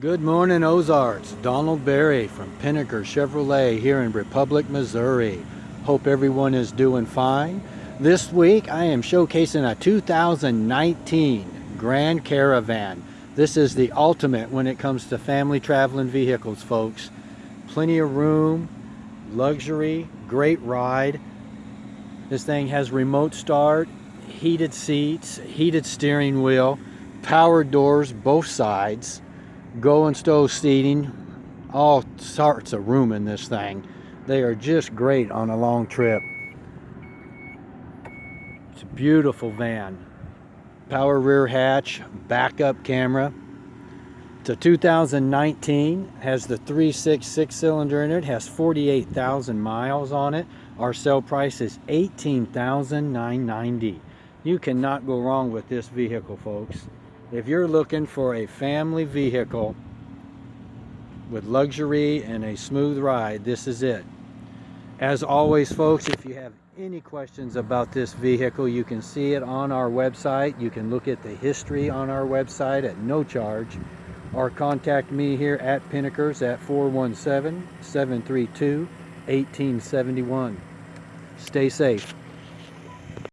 Good morning Ozarks, Donald Berry from Pinegar Chevrolet here in Republic, Missouri. Hope everyone is doing fine. This week I am showcasing a 2019 Grand Caravan. This is the ultimate when it comes to family traveling vehicles folks. Plenty of room, luxury, great ride. This thing has remote start, heated seats, heated steering wheel, power doors both sides go and stow seating all sorts of room in this thing. They are just great on a long trip. It's a beautiful van. Power rear hatch backup camera. It's a 2019 has the 366 cylinder in it has 48,000 miles on it. Our sale price is 18,990 you cannot go wrong with this vehicle folks if you're looking for a family vehicle with luxury and a smooth ride, this is it. As always, folks, if you have any questions about this vehicle, you can see it on our website. You can look at the history on our website at no charge or contact me here at Pinegar's at 417-732-1871. Stay safe.